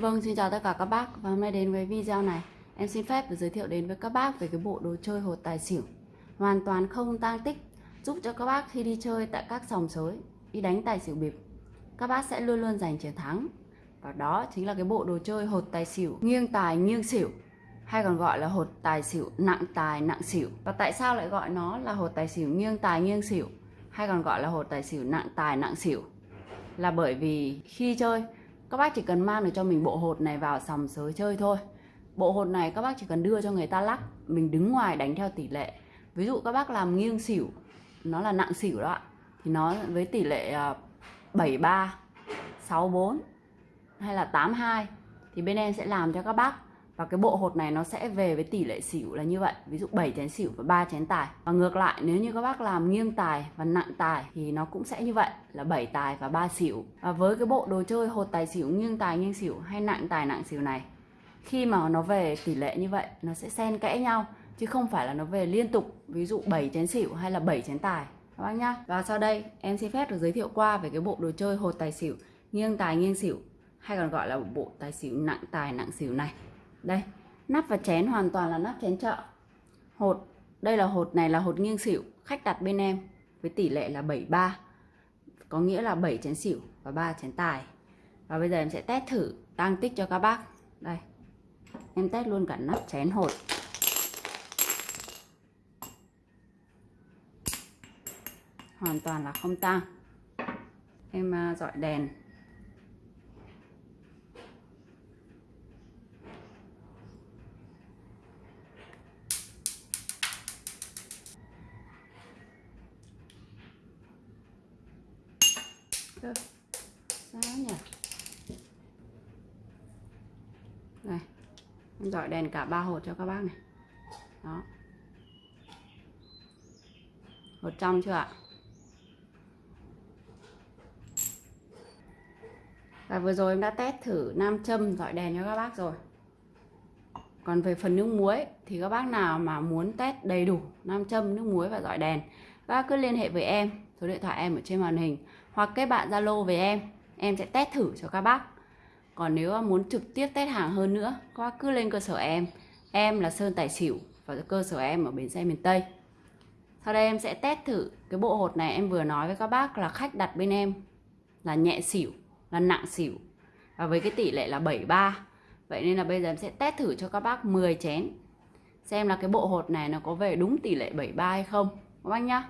Vâng, xin chào tất cả các bác. Và hôm nay đến với video này. Em xin phép được giới thiệu đến với các bác về cái bộ đồ chơi hột tài xỉu. Hoàn toàn không tang tích. Giúp cho các bác khi đi chơi tại các sòng sới đi đánh tài xỉu bịp các bác sẽ luôn luôn giành chiến thắng. Và đó chính là cái bộ đồ chơi hột tài xỉu. Nghiêng tài nghiêng xỉu. Hay còn gọi là hột tài xỉu nặng tài nặng xỉu. Và tại sao lại gọi nó là hột tài xỉu nghiêng tài nghiêng xỉu? Hay còn gọi là hột tài xỉu nặng tài nặng xỉu? Là bởi vì khi chơi các bác chỉ cần mang được cho mình bộ hột này vào sòng sới chơi thôi. Bộ hột này các bác chỉ cần đưa cho người ta lắc, mình đứng ngoài đánh theo tỷ lệ. Ví dụ các bác làm nghiêng xỉu, nó là nặng xỉu đó ạ, thì nó với tỷ lệ à, 73 64 hay là 82 thì bên em sẽ làm cho các bác và cái bộ hột này nó sẽ về với tỷ lệ xỉu là như vậy. Ví dụ 7 chén xỉu và 3 chén tài. Và ngược lại, nếu như các bác làm nghiêng tài và nặng tài thì nó cũng sẽ như vậy, là 7 tài và 3 xỉu. Và với cái bộ đồ chơi hột tài xỉu, nghiêng tài, nghiêng xỉu hay nặng tài, nặng xỉu này, khi mà nó về tỷ lệ như vậy, nó sẽ xen kẽ nhau, chứ không phải là nó về liên tục, ví dụ 7 chén xỉu hay là 7 chén tài. Các bác nhá. Và sau đây, em xin phép được giới thiệu qua về cái bộ đồ chơi hột tài xỉu, nghiêng tài, nghiêng xỉu, hay còn gọi là bộ tài xỉu nặng tài, nặng xỉu này đây, nắp và chén hoàn toàn là nắp chén chợ. Hột, đây là hột này là hột nghiêng xỉu, khách đặt bên em, với tỷ lệ là 73 có nghĩa là 7 chén xỉu và 3 chén tài. Và bây giờ em sẽ test thử tăng tích cho các bác. Đây, em test luôn cả nắp chén hột. Hoàn toàn là không tăng. Em à, dọi đèn. Cơ. Sao nhỉ? Này. Em dọi đèn cả ba hột cho các bác này. Đó. Hột trong chưa ạ? Và vừa rồi em đã test thử nam châm dọi đèn cho các bác rồi. Còn về phần nước muối thì các bác nào mà muốn test đầy đủ nam châm, nước muối và dọi đèn, các bác cứ liên hệ với em, số điện thoại em ở trên màn hình hoặc kết bạn Zalo với em em sẽ test thử cho các bác. Còn nếu muốn trực tiếp test hàng hơn nữa, các bác cứ lên cơ sở em. Em là Sơn Tài Xỉu và cơ sở em ở bến xe miền Tây. Sau đây em sẽ test thử cái bộ hột này em vừa nói với các bác là khách đặt bên em là nhẹ xỉu, là nặng xỉu. Và với cái tỷ lệ là 73 vậy nên là bây giờ em sẽ test thử cho các bác 10 chén. Xem là cái bộ hột này nó có về đúng tỷ lệ 73 hay không. Các bác nhá.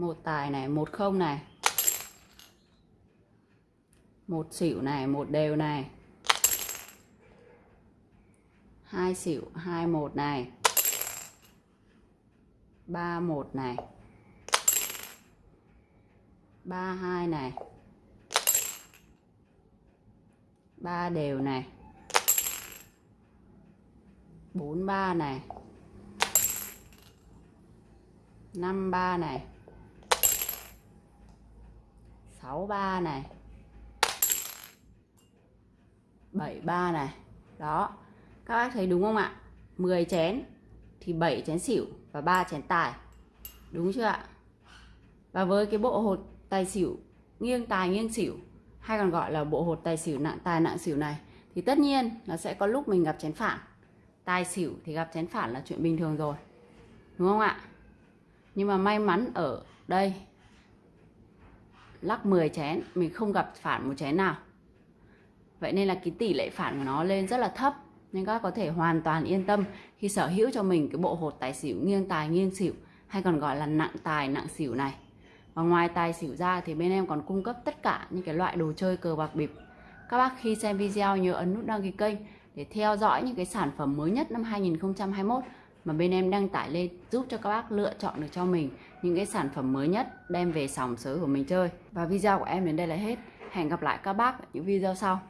Một tài này, một không này. Một xỉu này, một đều này. Hai xỉu, hai một này. Ba một này. Ba hai này. Ba đều này. Bốn ba này. Năm ba này. 63 này. 73 này. Đó. Các bác thấy đúng không ạ? 10 chén thì 7 chén xỉu và 3 chén tài. Đúng chưa ạ? Và với cái bộ hột tài xỉu nghiêng tài nghiêng xỉu, hay còn gọi là bộ hột tài xỉu nặng tài nặng xỉu này, thì tất nhiên nó sẽ có lúc mình gặp chén phản. Tài xỉu thì gặp chén phản là chuyện bình thường rồi. Đúng không ạ? Nhưng mà may mắn ở đây lắc 10 chén, mình không gặp phản một chén nào. Vậy nên là cái tỷ lệ phản của nó lên rất là thấp, nên các có thể hoàn toàn yên tâm khi sở hữu cho mình cái bộ hột tài xỉu nghiêng tài nghiêng xỉu, hay còn gọi là nặng tài nặng xỉu này. Và ngoài tài xỉu ra thì bên em còn cung cấp tất cả những cái loại đồ chơi cờ bạc bịp. Các bác khi xem video nhớ ấn nút đăng ký kênh để theo dõi những cái sản phẩm mới nhất năm 2021 mà bên em đăng tải lên giúp cho các bác lựa chọn được cho mình những cái sản phẩm mới nhất đem về sòng sới của mình chơi. Và video của em đến đây là hết. Hẹn gặp lại các bác ở những video sau.